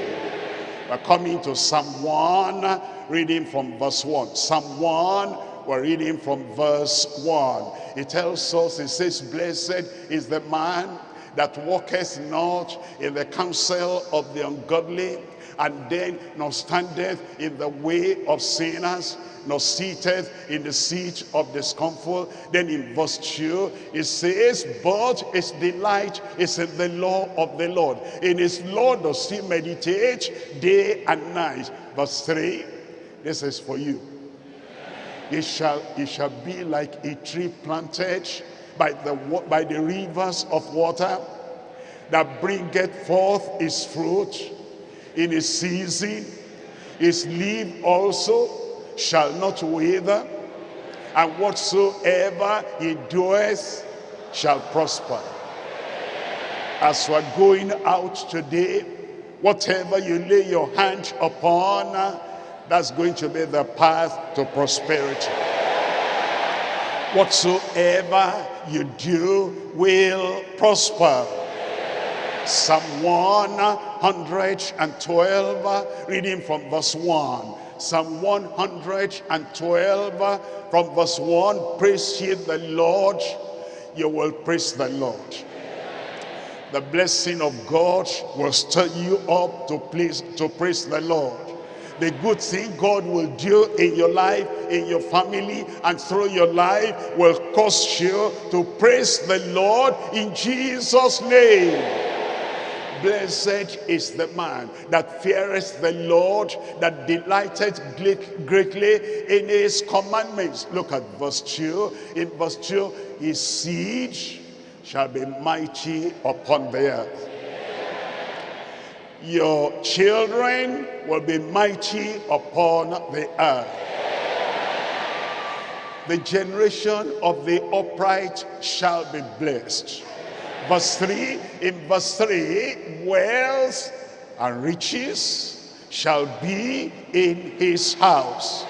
We're coming to Psalm 1, reading from verse 1. Psalm 1, we're reading from verse 1. It tells us, it says, Blessed is the man that walketh not in the counsel of the ungodly, and then nor standeth in the way of sinners, nor seated in the seat of discomfort. Then in verse 2, it says, But his delight is in the law of the Lord. In his law does he meditate day and night. Verse 3, this is for you. It shall, it shall be like a tree planted by the, by the rivers of water that bringeth forth his fruit in his season. His leaf also shall not wither, and whatsoever he doeth shall prosper. As we're going out today, whatever you lay your hand upon, that's going to be the path to prosperity. Whatsoever you do will prosper. Psalm 112, reading from verse 1. Psalm 112 from verse 1, praise ye the Lord, you will praise the Lord. The blessing of God will stir you up to please to praise the Lord. The good thing God will do in your life, in your family, and through your life will cause you to praise the Lord in Jesus' name. Blessed is the man that feareth the Lord, that delighteth greatly in his commandments. Look at verse 2. In verse 2, his seed shall be mighty upon the earth. Your children will be mighty upon the earth. The generation of the upright shall be blessed. Verse 3 in verse 3 wealth and riches shall be in his house.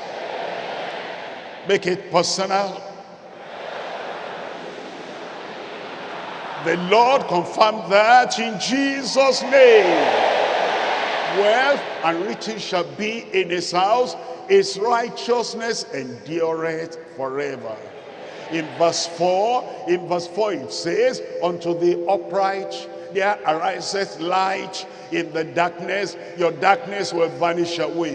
Make it personal. The lord confirmed that in jesus name wealth and riches shall be in his house his righteousness endureth forever. In verse 4 in verse 4 it says unto the upright there ariseth light in the darkness. Your darkness will vanish away.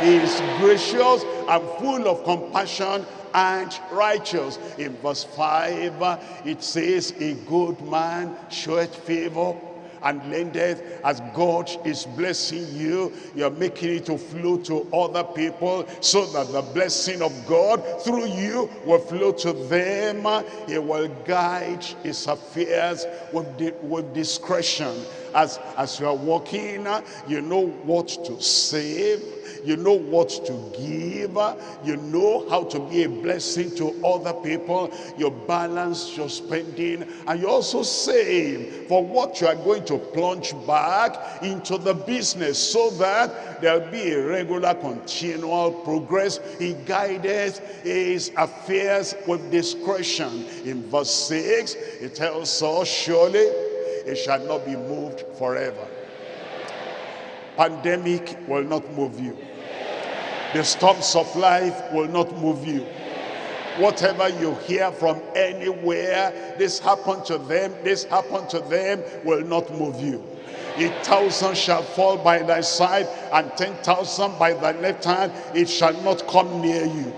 He is gracious and full of compassion and righteous. In verse 5 it says a good man showeth favor and lendeth as God is blessing you. You're making it to flow to other people so that the blessing of God through you will flow to them. He will guide his affairs with, with discretion. As as you are walking you know what to save you know what to give. You know how to be a blessing to other people. You balance your spending. And you also save for what you are going to plunge back into the business so that there'll be a regular continual progress he guided his affairs with discretion. In verse 6 it tells us surely it shall not be moved forever pandemic will not move you the storms of life will not move you. Whatever you hear from anywhere, this happened to them, this happened to them, will not move you. A thousand shall fall by thy side, and ten thousand by thy left hand, it shall not come near you.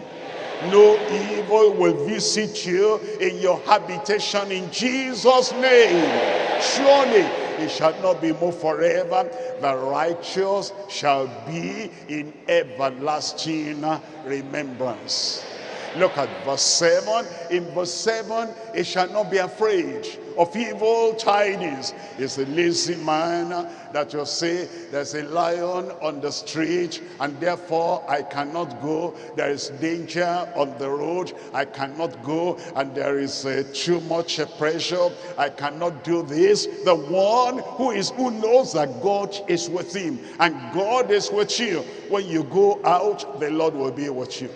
No evil will visit you in your habitation in Jesus' name. Surely it shall not be moved forever. The righteous shall be in everlasting remembrance. Look at verse 7. In verse 7, it shall not be afraid of evil tidings. It's a lazy man that will say, there's a lion on the street and therefore I cannot go. There is danger on the road. I cannot go and there is uh, too much pressure. I cannot do this. The one who is who knows that God is with him and God is with you. When you go out, the Lord will be with you.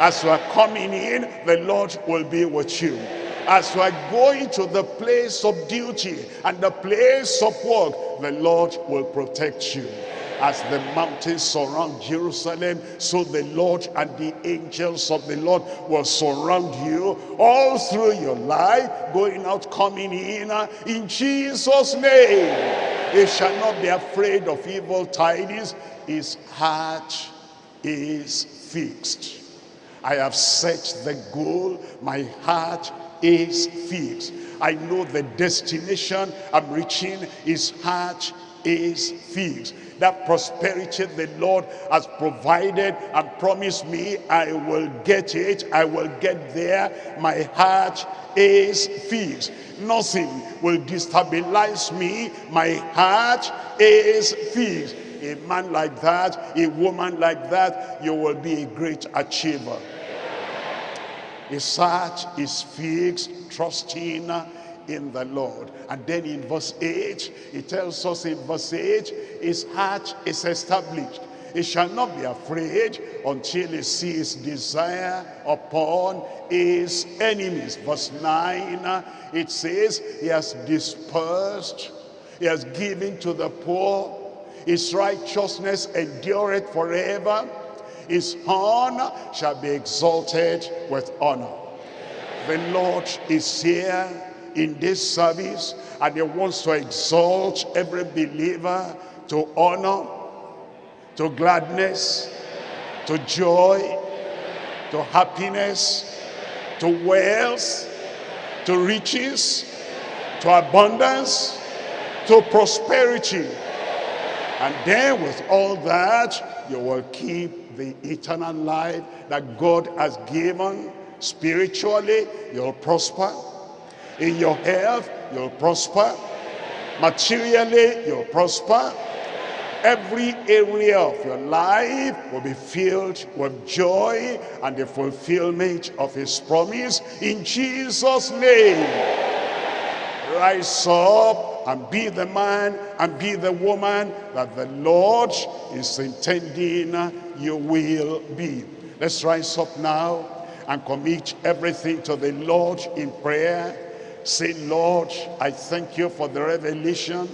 As you are coming in, the Lord will be with you. As you are going to the place of duty and the place of work, the Lord will protect you. As the mountains surround Jerusalem, so the Lord and the angels of the Lord will surround you all through your life, going out, coming in, uh, in Jesus' name. They shall not be afraid of evil tidings. His heart is fixed. I have set the goal. My heart is fixed. I know the destination I'm reaching. His heart is fixed. That prosperity the Lord has provided and promised me, I will get it. I will get there. My heart is fixed. Nothing will destabilize me. My heart is fixed a man like that, a woman like that, you will be a great achiever. His heart is fixed, trusting in the Lord. And then in verse 8, he tells us in verse 8, his heart is established. He shall not be afraid until he sees desire upon his enemies. Verse 9, it says, he has dispersed, he has given to the poor, his righteousness endureth forever. His horn shall be exalted with honor. The Lord is here in this service and he wants to exalt every believer to honor, to gladness, to joy, to happiness, to wealth, to riches, to abundance, to prosperity. And then with all that, you will keep the eternal life that God has given. Spiritually, you'll prosper. In your health, you'll prosper. Materially, you'll prosper. Every area of your life will be filled with joy and the fulfillment of his promise in Jesus' name. Rise up and be the man and be the woman that the Lord is intending you will be. Let's rise up now and commit everything to the Lord in prayer. Say, Lord, I thank you for the revelation.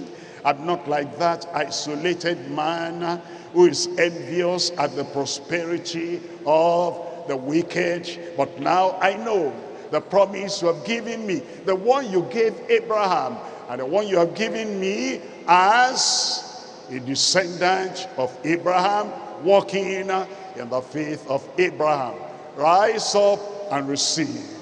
I'm not like that isolated man who is envious at the prosperity of the wicked. But now I know the promise you have given me, the one you gave Abraham, and the one you have given me as a descendant of Abraham, walking in the faith of Abraham. Rise up and receive.